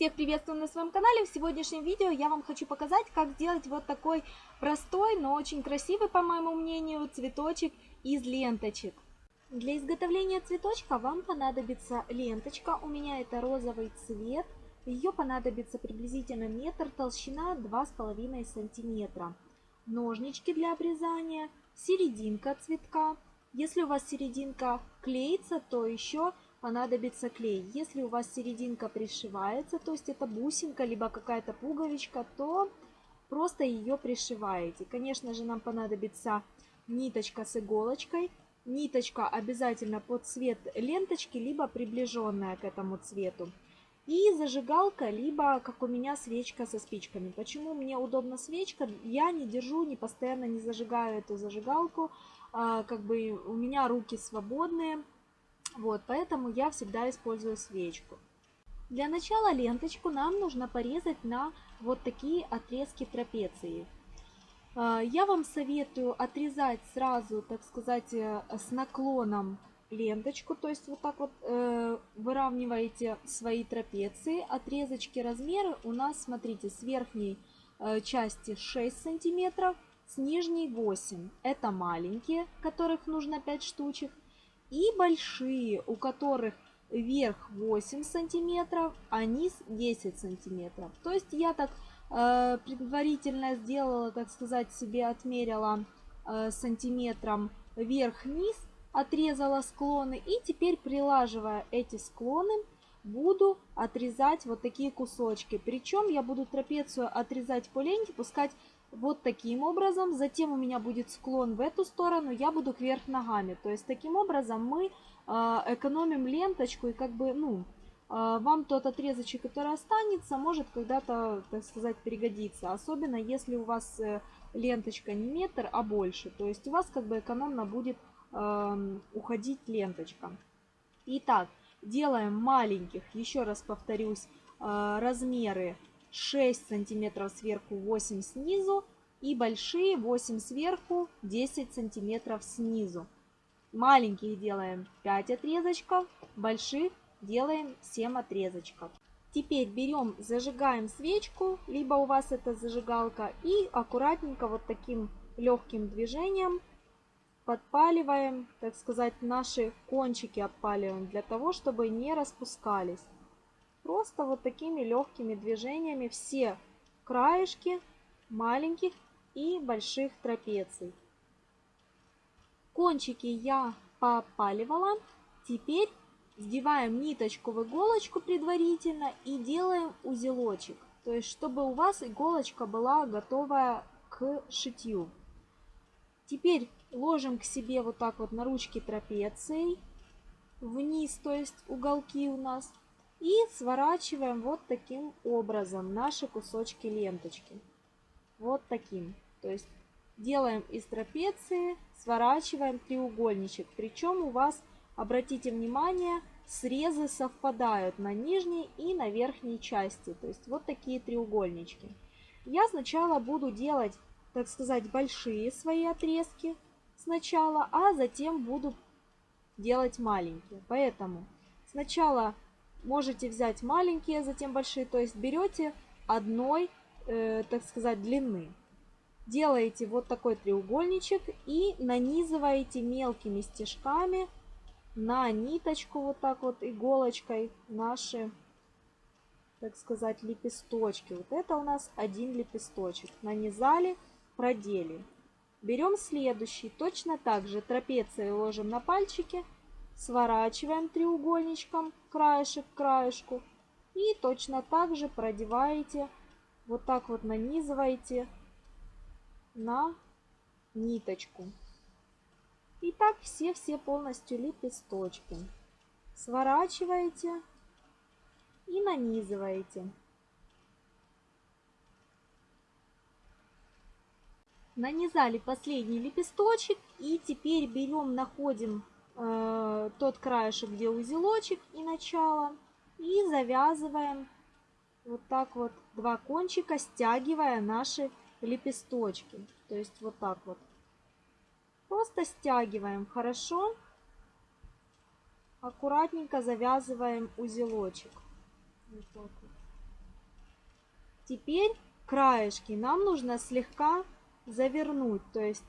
Всех приветствую на своем канале. В сегодняшнем видео я вам хочу показать, как сделать вот такой простой, но очень красивый, по моему мнению, цветочек из ленточек. Для изготовления цветочка вам понадобится ленточка. У меня это розовый цвет. Ее понадобится приблизительно метр, толщина 2,5 сантиметра. Ножнички для обрезания, серединка цветка. Если у вас серединка клеится, то еще понадобится клей. Если у вас серединка пришивается, то есть это бусинка, либо какая-то пуговичка, то просто ее пришиваете. Конечно же, нам понадобится ниточка с иголочкой. Ниточка обязательно под цвет ленточки, либо приближенная к этому цвету. И зажигалка, либо, как у меня, свечка со спичками. Почему мне удобна свечка? Я не держу, не постоянно не зажигаю эту зажигалку. А, как бы у меня руки свободные. Вот, поэтому я всегда использую свечку. Для начала ленточку нам нужно порезать на вот такие отрезки трапеции. А, я вам советую отрезать сразу, так сказать, э, с наклоном ленточку, то есть вот так вот э, выравниваете свои трапеции. Отрезочки размеры у нас, смотрите, с верхней э, части 6 сантиметров, с нижней 8. Это маленькие, которых нужно 5 штучек и большие, у которых верх 8 сантиметров, а низ 10 сантиметров. То есть я так э, предварительно сделала, так сказать, себе отмерила э, сантиметром верх-низ, отрезала склоны и теперь прилаживая эти склоны буду отрезать вот такие кусочки. Причем я буду трапецию отрезать по ленте, пускать вот таким образом. Затем у меня будет склон в эту сторону, я буду кверх ногами. То есть таким образом мы а, экономим ленточку и как бы, ну, а, вам тот отрезочек, который останется, может когда-то, так сказать, пригодиться. Особенно если у вас э, ленточка не метр, а больше. То есть у вас как бы экономно будет уходить ленточка. Итак, делаем маленьких, еще раз повторюсь, э, размеры 6 сантиметров сверху, 8 снизу. И большие 8 сверху, 10 сантиметров снизу. Маленьких делаем 5 отрезочков, больших делаем 7 отрезочков. Теперь берем, зажигаем свечку, либо у вас это зажигалка, и аккуратненько вот таким легким движением подпаливаем, так сказать, наши кончики отпаливаем, для того, чтобы не распускались. Просто вот такими легкими движениями все краешки маленьких и больших трапеций. Кончики я попаливала. Теперь вдеваем ниточку в иголочку предварительно и делаем узелочек. То есть, чтобы у вас иголочка была готовая к шитью. Теперь ложим к себе вот так вот на ручки трапеции вниз, то есть уголки у нас. И сворачиваем вот таким образом наши кусочки ленточки. Вот таким. То есть делаем из трапеции, сворачиваем треугольничек. Причем у вас, обратите внимание, срезы совпадают на нижней и на верхней части. То есть вот такие треугольнички. Я сначала буду делать, так сказать, большие свои отрезки сначала, а затем буду делать маленькие. Поэтому сначала можете взять маленькие, затем большие. То есть берете одной, э, так сказать, длины. Делаете вот такой треугольничек и нанизываете мелкими стежками на ниточку вот так вот иголочкой наши, так сказать, лепесточки. Вот это у нас один лепесточек. Нанизали, продели. Берем следующий, точно так же трапецией ложим на пальчики Сворачиваем треугольничком краешек к краешку. И точно так же продеваете, вот так вот нанизываете на ниточку. И так все-все полностью лепесточки. Сворачиваете и нанизываете. Нанизали последний лепесточек и теперь берем, находим э, тот краешек, где узелочек и начало. И завязываем вот так вот два кончика, стягивая наши лепесточки. То есть вот так вот. Просто стягиваем хорошо. Аккуратненько завязываем узелочек. Вот так вот. Теперь краешки нам нужно слегка завернуть. То есть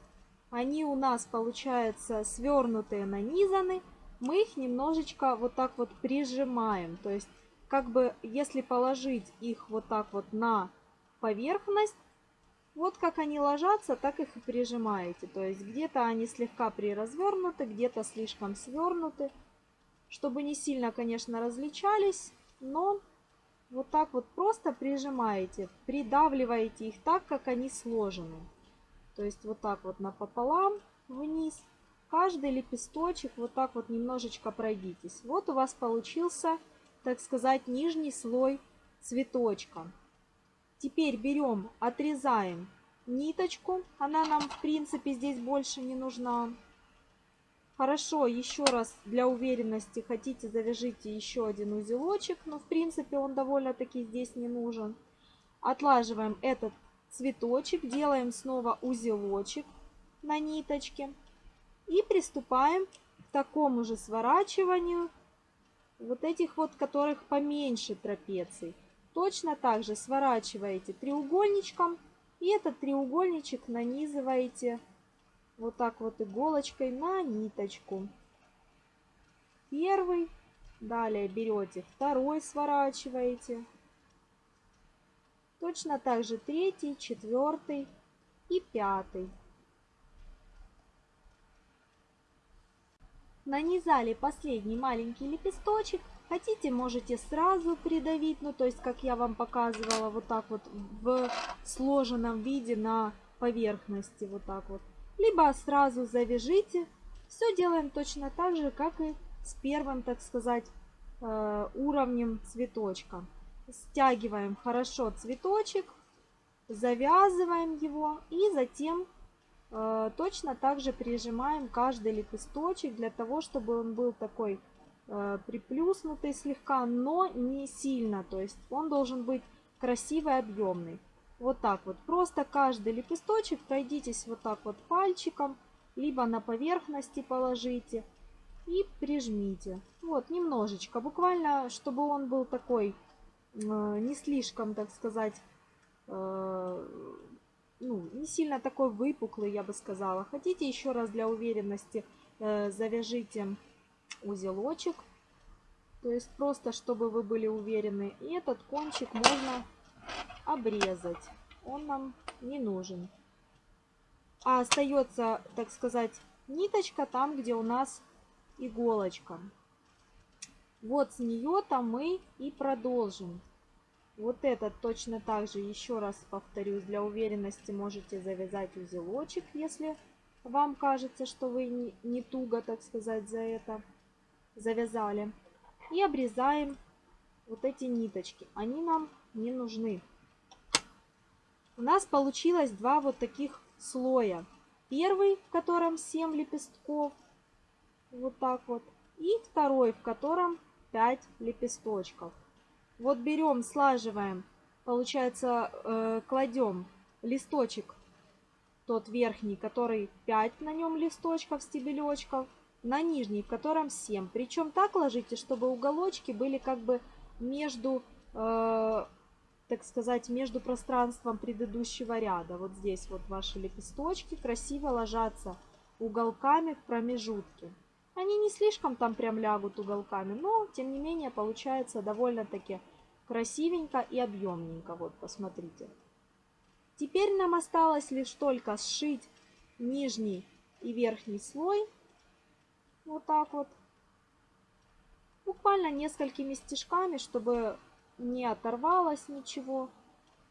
они у нас получаются свернутые, нанизаны. Мы их немножечко вот так вот прижимаем. То есть как бы если положить их вот так вот на поверхность, вот как они ложатся, так их и прижимаете. То есть где-то они слегка приразвернуты, где-то слишком свернуты. Чтобы не сильно, конечно, различались, но вот так вот просто прижимаете, придавливаете их так, как они сложены. То есть вот так вот напополам вниз. Каждый лепесточек вот так вот немножечко пройдитесь. Вот у вас получился, так сказать, нижний слой цветочка. Теперь берем, отрезаем ниточку. Она нам, в принципе, здесь больше не нужна. Хорошо, еще раз для уверенности хотите завяжите еще один узелочек. Но, в принципе, он довольно-таки здесь не нужен. Отлаживаем этот цветочек, делаем снова узелочек на ниточке. И приступаем к такому же сворачиванию вот этих вот, которых поменьше трапеций. Точно так же сворачиваете треугольничком и этот треугольничек нанизываете вот так вот иголочкой на ниточку. Первый, далее берете второй, сворачиваете. Точно так же третий, четвертый и пятый. Нанизали последний маленький лепесточек Хотите, можете сразу придавить, ну то есть, как я вам показывала, вот так вот в сложенном виде на поверхности, вот так вот. Либо сразу завяжите. Все делаем точно так же, как и с первым, так сказать, э, уровнем цветочка. Стягиваем хорошо цветочек, завязываем его и затем э, точно так же прижимаем каждый лепесточек для того, чтобы он был такой Э, приплюснутый слегка, но не сильно. То есть он должен быть красивый, объемный. Вот так вот. Просто каждый лепесточек пройдитесь вот так вот пальчиком, либо на поверхности положите и прижмите. Вот, немножечко. Буквально, чтобы он был такой, не слишком, так сказать, э, ну, не сильно такой выпуклый, я бы сказала. Хотите еще раз для уверенности э, завяжите узелочек. То есть просто, чтобы вы были уверены. И этот кончик можно обрезать. Он нам не нужен. А остается, так сказать, ниточка там, где у нас иголочка. Вот с нее-то мы и продолжим. Вот этот точно так же, еще раз повторюсь, для уверенности можете завязать узелочек, если вам кажется, что вы не, туго, так сказать, за это завязали. И обрезаем вот эти ниточки. Они нам не нужны. У нас получилось два вот таких слоя. Первый, в котором 7 лепестков. Вот так вот. И второй, в котором 5 лепесточков. Вот берем, слаживаем, получается, э, кладем листочек, тот верхний, который 5 на нем листочков, стебелечков на нижний, в котором 7. Причем так ложите, чтобы уголочки были как бы между, э, так сказать, между пространством предыдущего ряда. Вот здесь вот ваши лепесточки красиво ложатся уголками в промежутке. Они не слишком там прям лягут уголками, но тем не менее получается довольно-таки красивенько и объемненько. Вот, посмотрите. Теперь нам осталось лишь только сшить нижний и верхний слой вот так вот. Буквально несколькими стежками, чтобы не оторвалось ничего,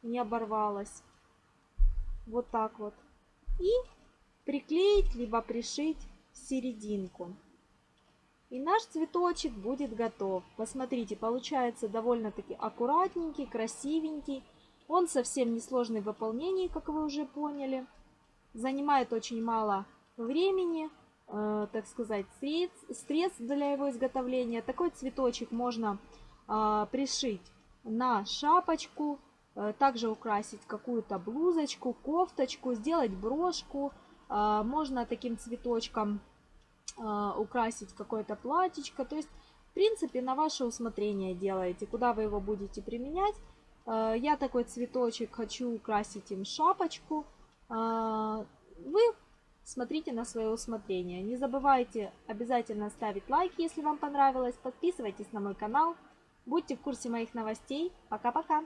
не оборвалось. Вот так вот. И приклеить, либо пришить серединку. И наш цветочек будет готов. Посмотрите, получается довольно-таки аккуратненький, красивенький. Он совсем не сложный в выполнении, как вы уже поняли. Занимает очень мало времени. Э, так сказать, средств, средств для его изготовления. Такой цветочек можно э, пришить на шапочку, э, также украсить какую-то блузочку, кофточку, сделать брошку. Можно таким цветочком украсить какое-то платьечко. То есть, в принципе, на ваше усмотрение делаете, куда вы его будете применять. Э, я такой цветочек хочу украсить им шапочку. Э, вы смотрите на свое усмотрение. Не забывайте обязательно ставить лайки, если вам понравилось. Подписывайтесь на мой канал. Будьте в курсе моих новостей. Пока-пока!